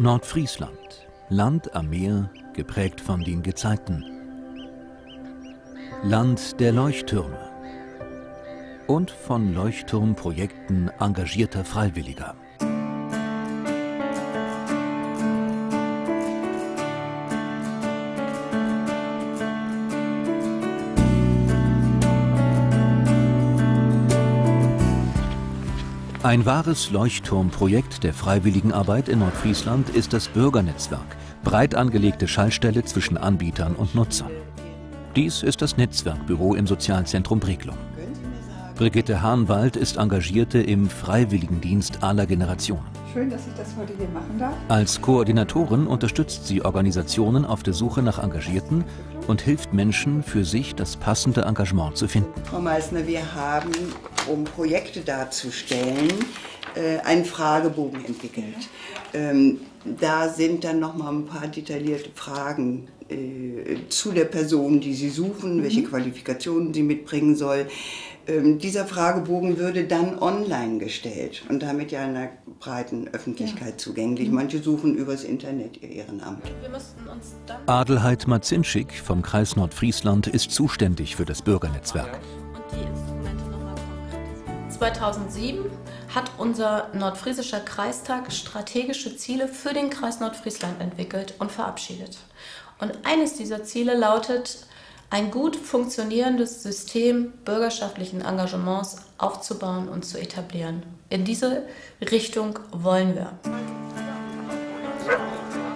Nordfriesland, Land am Meer, geprägt von den Gezeiten. Land der Leuchttürme und von Leuchtturmprojekten engagierter Freiwilliger. Ein wahres Leuchtturmprojekt der Freiwilligenarbeit in Nordfriesland ist das Bürgernetzwerk, breit angelegte Schallstelle zwischen Anbietern und Nutzern. Dies ist das Netzwerkbüro im Sozialzentrum Breglum. Brigitte Hahnwald ist Engagierte im Freiwilligendienst aller Generationen. Schön, dass ich das heute hier machen darf. Als Koordinatorin unterstützt sie Organisationen auf der Suche nach Engagierten und hilft Menschen, für sich das passende Engagement zu finden. Frau Meissner, wir haben, um Projekte darzustellen, äh, einen Fragebogen entwickelt. Ähm, da sind dann noch mal ein paar detaillierte Fragen äh, zu der Person, die Sie suchen, welche Qualifikationen sie mitbringen soll. Ähm, dieser Fragebogen würde dann online gestellt und damit ja einer breiten Öffentlichkeit zugänglich. Manche suchen übers Internet ihr Ehrenamt. Adelheid Marzinschik vom Kreis Nordfriesland ist zuständig für das Bürgernetzwerk. 2007 hat unser nordfriesischer Kreistag strategische Ziele für den Kreis Nordfriesland entwickelt und verabschiedet. Und eines dieser Ziele lautet, ein gut funktionierendes System bürgerschaftlichen Engagements aufzubauen und zu etablieren. In diese Richtung wollen wir.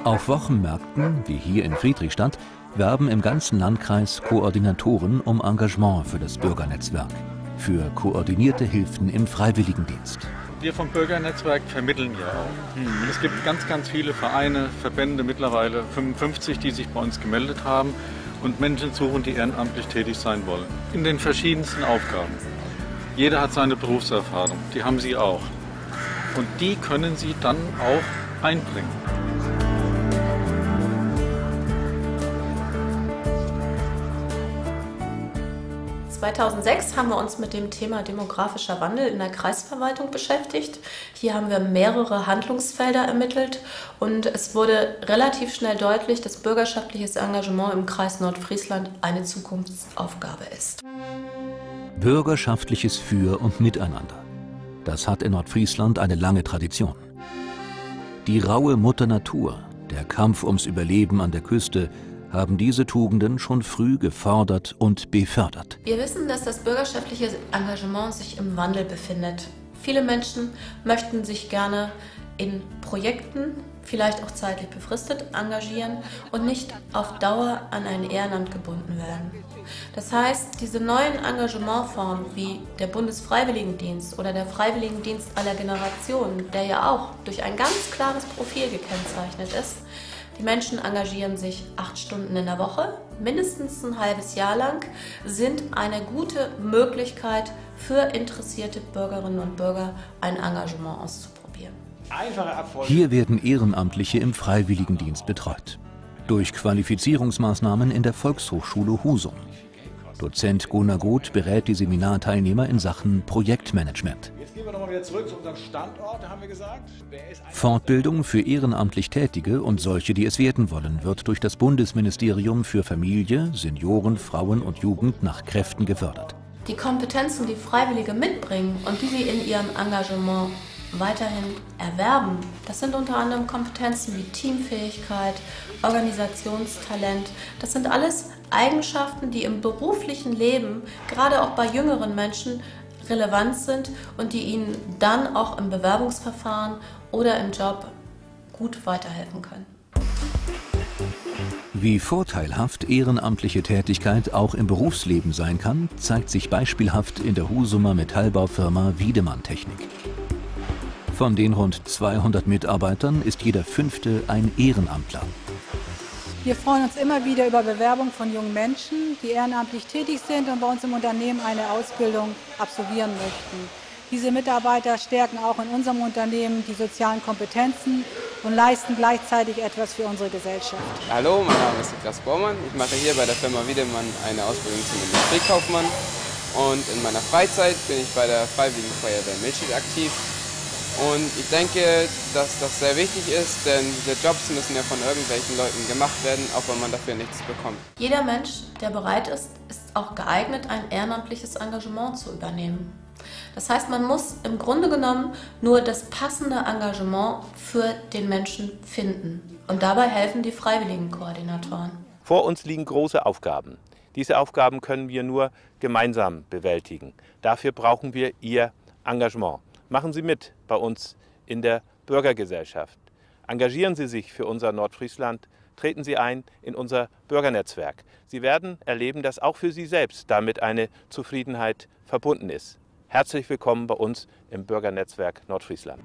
Auf Wochenmärkten, wie hier in Friedrichstadt, werben im ganzen Landkreis Koordinatoren um Engagement für das Bürgernetzwerk, für koordinierte Hilfen im Freiwilligendienst. Wir vom Bürgernetzwerk vermitteln ja auch. Und es gibt ganz, ganz viele Vereine, Verbände, mittlerweile 55, die sich bei uns gemeldet haben und Menschen suchen, die ehrenamtlich tätig sein wollen. In den verschiedensten Aufgaben. Jeder hat seine Berufserfahrung, die haben Sie auch. Und die können Sie dann auch einbringen. 2006 haben wir uns mit dem Thema demografischer Wandel in der Kreisverwaltung beschäftigt. Hier haben wir mehrere Handlungsfelder ermittelt und es wurde relativ schnell deutlich, dass bürgerschaftliches Engagement im Kreis Nordfriesland eine Zukunftsaufgabe ist. Bürgerschaftliches Für und Miteinander. Das hat in Nordfriesland eine lange Tradition. Die raue Mutter Natur, der Kampf ums Überleben an der Küste, haben diese Tugenden schon früh gefordert und befördert. Wir wissen, dass das bürgerschaftliche Engagement sich im Wandel befindet. Viele Menschen möchten sich gerne in Projekten, vielleicht auch zeitlich befristet, engagieren und nicht auf Dauer an ein Ehrenamt gebunden werden. Das heißt, diese neuen Engagementformen wie der Bundesfreiwilligendienst oder der Freiwilligendienst aller Generationen, der ja auch durch ein ganz klares Profil gekennzeichnet ist, die Menschen engagieren sich acht Stunden in der Woche, mindestens ein halbes Jahr lang, sind eine gute Möglichkeit für interessierte Bürgerinnen und Bürger, ein Engagement auszuprobieren. Hier werden Ehrenamtliche im Freiwilligendienst betreut. Durch Qualifizierungsmaßnahmen in der Volkshochschule Husum. Dozent Gunnar Goth berät die Seminarteilnehmer in Sachen Projektmanagement. Zurück zu unserem Standort, haben wir gesagt. Fortbildung für ehrenamtlich Tätige und solche, die es werden wollen, wird durch das Bundesministerium für Familie, Senioren, Frauen und Jugend nach Kräften gefördert. Die Kompetenzen, die Freiwillige mitbringen und die sie in ihrem Engagement weiterhin erwerben. Das sind unter anderem Kompetenzen wie Teamfähigkeit, Organisationstalent. Das sind alles Eigenschaften, die im beruflichen Leben, gerade auch bei jüngeren Menschen, relevant sind und die ihnen dann auch im Bewerbungsverfahren oder im Job gut weiterhelfen können. Wie vorteilhaft ehrenamtliche Tätigkeit auch im Berufsleben sein kann, zeigt sich beispielhaft in der Husumer Metallbaufirma Wiedemann Technik. Von den rund 200 Mitarbeitern ist jeder fünfte ein Ehrenamtler. Wir freuen uns immer wieder über Bewerbungen von jungen Menschen, die ehrenamtlich tätig sind und bei uns im Unternehmen eine Ausbildung absolvieren möchten. Diese Mitarbeiter stärken auch in unserem Unternehmen die sozialen Kompetenzen und leisten gleichzeitig etwas für unsere Gesellschaft. Hallo, mein Name ist Niklas Bormann. Ich mache hier bei der Firma Wiedemann eine Ausbildung zum Industriekaufmann und in meiner Freizeit bin ich bei der Freiwilligen Feuerwehr Milchschied aktiv Und ich denke, dass das sehr wichtig ist, denn diese Jobs müssen ja von irgendwelchen Leuten gemacht werden, auch wenn man dafür nichts bekommt. Jeder Mensch, der bereit ist, ist auch geeignet, ein ehrenamtliches Engagement zu übernehmen. Das heißt, man muss im Grunde genommen nur das passende Engagement für den Menschen finden. Und dabei helfen die freiwilligen Koordinatoren. Vor uns liegen große Aufgaben. Diese Aufgaben können wir nur gemeinsam bewältigen. Dafür brauchen wir Ihr Engagement. Machen Sie mit bei uns in der Bürgergesellschaft. Engagieren Sie sich für unser Nordfriesland. Treten Sie ein in unser Bürgernetzwerk. Sie werden erleben, dass auch für Sie selbst damit eine Zufriedenheit verbunden ist. Herzlich willkommen bei uns im Bürgernetzwerk Nordfriesland.